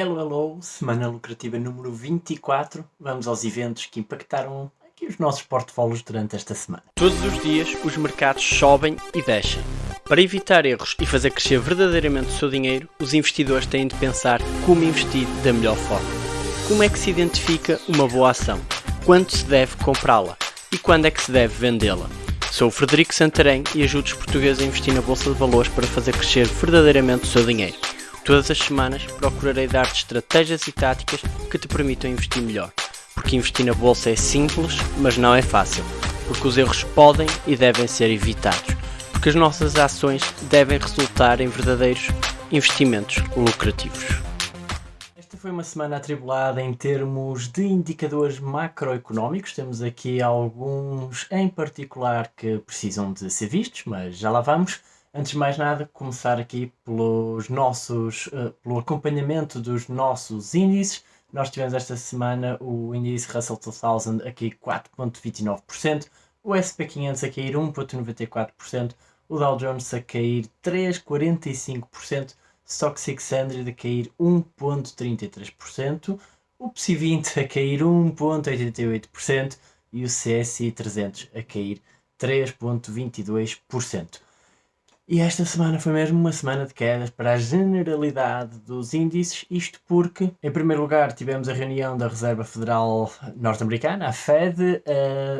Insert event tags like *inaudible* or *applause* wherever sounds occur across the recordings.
Hello, hello, semana lucrativa número 24. Vamos aos eventos que impactaram aqui os nossos portfólios durante esta semana. Todos os dias os mercados sobem e descem. Para evitar erros e fazer crescer verdadeiramente o seu dinheiro, os investidores têm de pensar como investir da melhor forma. Como é que se identifica uma boa ação? Quando se deve comprá-la? E quando é que se deve vendê-la? Sou o Frederico Santarém e ajudo os portugueses a investir na Bolsa de Valores para fazer crescer verdadeiramente o seu dinheiro. Todas as semanas procurarei dar-te estratégias e táticas que te permitam investir melhor. Porque investir na Bolsa é simples, mas não é fácil. Porque os erros podem e devem ser evitados. Porque as nossas ações devem resultar em verdadeiros investimentos lucrativos. Esta foi uma semana atribulada em termos de indicadores macroeconómicos. Temos aqui alguns em particular que precisam de ser vistos, mas já lá vamos. Antes de mais nada, começar aqui pelos nossos, uh, pelo acompanhamento dos nossos índices. Nós tivemos esta semana o índice Russell 2000 aqui 4.29%, o SP500 a cair 1.94%, o Dow Jones a cair 3.45%, Stock 600 a cair 1.33%, o PSI 20 a cair 1.88% e o CSI 300 a cair 3.22%. E esta semana foi mesmo uma semana de quedas para a generalidade dos índices, isto porque, em primeiro lugar, tivemos a reunião da Reserva Federal Norte-Americana, a Fed,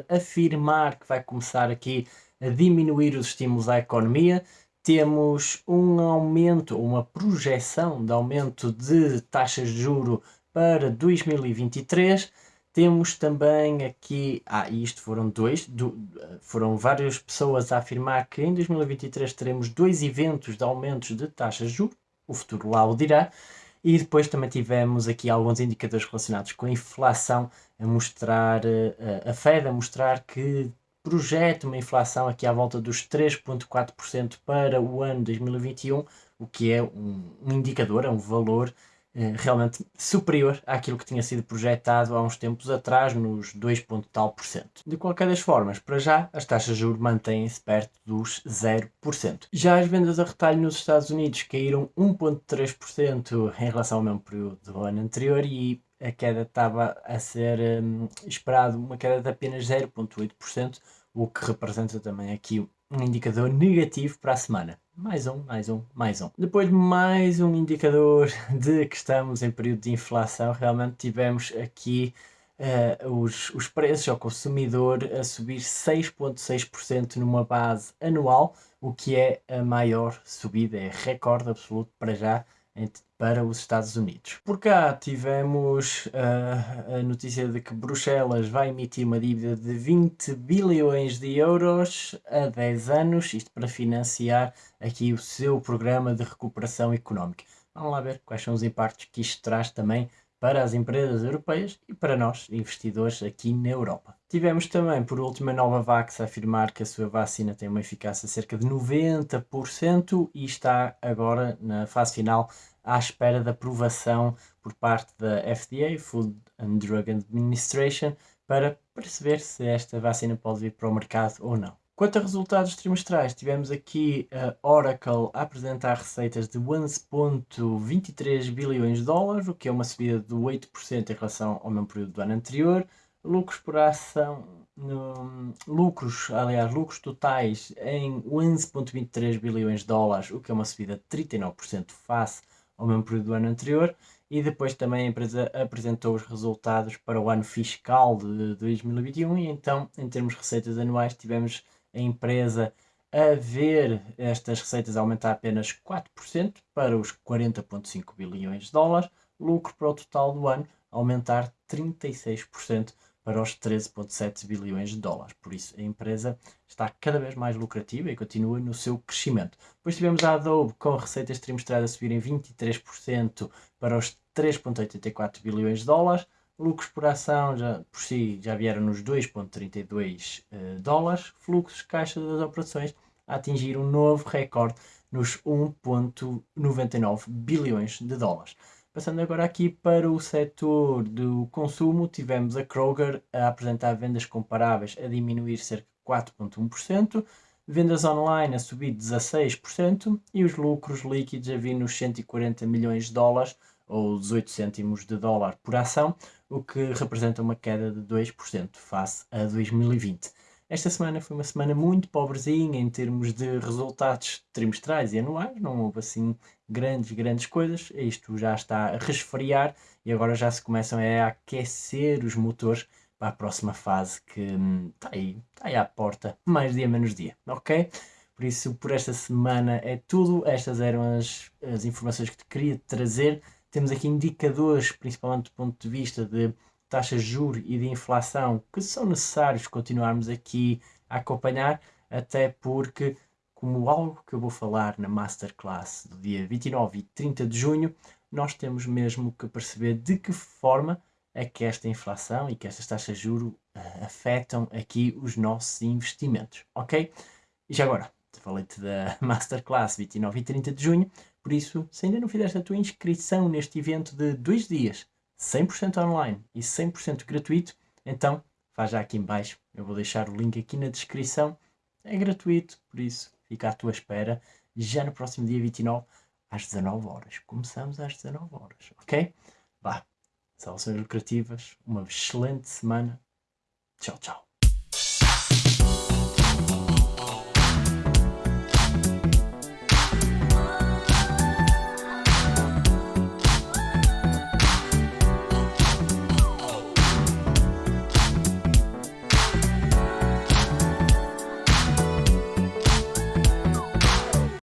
a afirmar que vai começar aqui a diminuir os estímulos à economia. Temos um aumento, uma projeção de aumento de taxas de juro para 2023 temos também aqui, ah, isto foram dois, do, foram várias pessoas a afirmar que em 2023 teremos dois eventos de aumentos de taxas de juros, o futuro lá o dirá, e depois também tivemos aqui alguns indicadores relacionados com a inflação a mostrar, eh, a Fed a mostrar que projeta uma inflação aqui à volta dos 3.4% para o ano 2021, o que é um, indicador, é um valor realmente superior àquilo que tinha sido projetado há uns tempos atrás, nos 2, tal por cento. De qualquer das formas, para já, as taxas de juros mantêm-se perto dos 0%. Já as vendas a retalho nos Estados Unidos caíram 1,3% em relação ao mesmo período do ano anterior e a queda estava a ser um, esperado uma queda de apenas 0,8%, o que representa também aqui um indicador negativo para a semana mais um, mais um, mais um. Depois mais um indicador *laughs* de que estamos em período de inflação, realmente tivemos aqui uh, os, os preços ao consumidor a subir 6,6% numa base anual, o que é a maior subida, é recorde absoluto para já para os Estados Unidos. Por cá tivemos uh, a notícia de que Bruxelas vai emitir uma dívida de 20 bilhões de euros a 10 anos, isto para financiar aqui o seu programa de recuperação económica. Vamos lá ver quais são os impactos que isto traz também para as empresas europeias e para nós, investidores aqui na Europa. Tivemos também, por último, a Novavax a afirmar que a sua vacina tem uma eficácia cerca de 90% e está agora na fase final à espera da aprovação por parte da FDA, Food and Drug Administration, para perceber se esta vacina pode vir para o mercado ou não. Quanto a resultados trimestrais, tivemos aqui a Oracle a apresentar receitas de 11,23 bilhões de dólares, o que é uma subida de 8% em relação ao mesmo período do ano anterior. Lucros por ação, lucros, aliás, lucros totais em 11,23 bilhões de dólares, o que é uma subida de 39% face ao mesmo período do ano anterior e depois também a empresa apresentou os resultados para o ano fiscal de 2021 e então em termos de receitas anuais tivemos empresa a ver estas receitas aumentar apenas 4% para os 40,5 bilhões de dólares, lucro para o total do ano aumentar 36% para os 13,7 bilhões de dólares. Por isso, a empresa está cada vez mais lucrativa e continua no seu crescimento. Depois tivemos a Adobe com receitas trimestrais a subirem 23% para os 3,84 bilhões de dólares. Lucros por ação já, por si já vieram nos 2,32 uh, eh, dólares. Fluxos de caixa das operações a atingir um novo recorde nos 1,99 bilhões de dólares. Passando agora aqui para o setor do consumo, tivemos a Kroger a apresentar vendas comparáveis a diminuir cerca de 4,1%, vendas online a subir 16% e os lucros líquidos a vir nos 140 milhões de dólares, ou 18 cêntimos de dólar por ação, o que representa uma queda de 2% face a 2020. Esta semana foi uma semana muito pobrezinha em termos de resultados trimestrais e anuais, não houve assim grandes, grandes coisas. Isto já está a resfriar e agora já se começam a aquecer os motores para a próxima fase que hum, está aí, está aí à porta, mais dia menos dia, ok? Por isso, por esta semana é tudo. Estas eram as, as informações que te queria trazer. Temos aqui indicadores, principalmente do ponto de vista de taxas de juros e de inflação que são necessários continuarmos aqui a acompanhar, até porque, como algo que eu vou falar na Masterclass do dia 29 e 30 de junho, nós temos mesmo que perceber de que forma é que esta inflação e que estas taxas de juros uh, afetam aqui os nossos investimentos, ok? E já agora, falei-te da *laughs* Masterclass 29 e 30 de junho, por isso, se ainda não fizeste a tua inscrição neste evento de dois dias, 100% online e 100% gratuito, então faz já aqui em baixo, eu vou deixar o link aqui na descrição, é gratuito, por isso fica à tua espera, já no próximo dia 29, às 19 horas. Começamos às 19 horas, ok? Vá, salvações lucrativas, uma excelente semana, tchau, tchau.